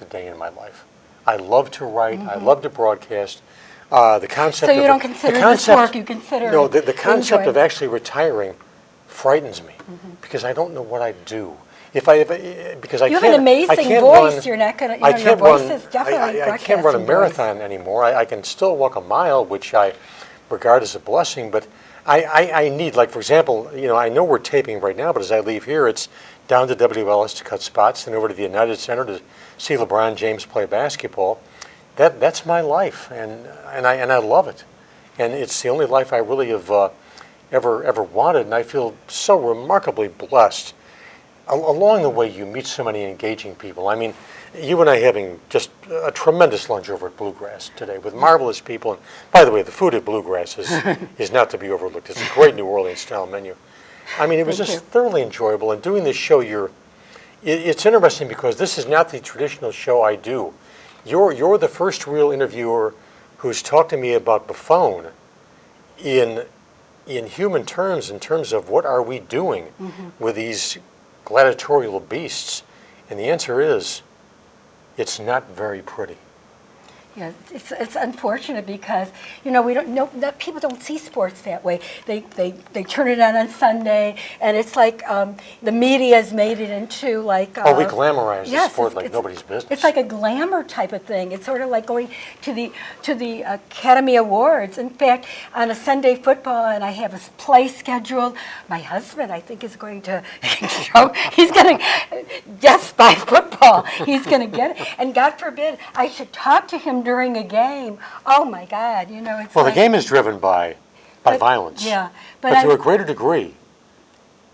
a day in my life. I love to write. I love to broadcast. Uh, the concept. Mm-hmm. So you of don't the consider this concept- work, you consider no. The, the concept enjoy. of actually retiring frightens me Mm-hmm. because I don't know what I'd do if I if I- because I You have can't. an amazing voice. Run, You're not gonna- you I know, your can't voice run, is definitely I, I, I can't run a broadcasting voice. marathon anymore. I, I can still walk a mile, which I regard as a blessing, but. I, I, I need, like for example, you know, I know we're taping right now, but as I leave here, it's down to WLS to cut spots, and over to the United Center to see LeBron James play basketball. That that's my life, and and I and I love it, and it's the only life I really have uh, ever ever wanted, and I feel so remarkably blessed. Al- along the way, you meet so many engaging people. I mean, you and I having just a tremendous lunch over at Bluegrass today with marvelous people. And by the way, the food at Bluegrass is is not to be overlooked. It's a great New Orleans style menu. I mean, it was Thank just you. thoroughly enjoyable. And doing this show, you're it, it's interesting because this is not the traditional show I do. You're you're the first real interviewer who's talked to me about Buffone in in human terms, in terms of what are we doing mm-hmm. with these gladiatorial beasts, and the answer is, it's not very pretty. Yeah, it's, it's unfortunate because, you know, we don't know, that people don't see sports that way. They, they, they turn it on on Sunday, and it's like um, the has made it into like. Oh, we uh, glamorize the sport like it's- nobody's business. It's like a glamour type of thing. It's sort of like going to the to the Academy Awards. In fact, on a Sunday football, and I have a play scheduled. My husband, I think, is going to show. He's going to just by football. He's going to get it. And God forbid I should talk to him during a game. Oh my God! You know, it's well, like, the game is driven by by But- violence. yeah, but, but to a greater degree,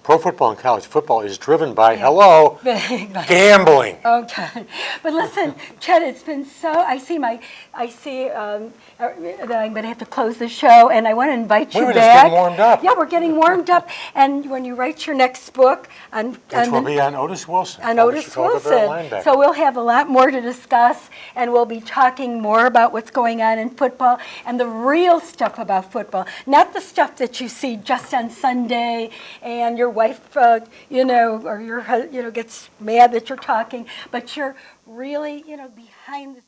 pro football and college football is driven by Yeah. hello gambling. Okay, but listen, Chet, it's been so. I see my, I see um, uh, that I'm going to have to close the show, and I want to invite We you were back. just getting warmed up. Yeah, we're getting warmed up, and when you write your next book on, Which on will the- be on Otis Wilson. on Otis Chicago Wilson. So we'll have a lot more to discuss, and we'll be talking more about what's going on in football and the real stuff about football, not the stuff that you see just on Sunday, and your wife, uh, you know, or your, you know, gets mad that you're talking, but you're really, you know, behind the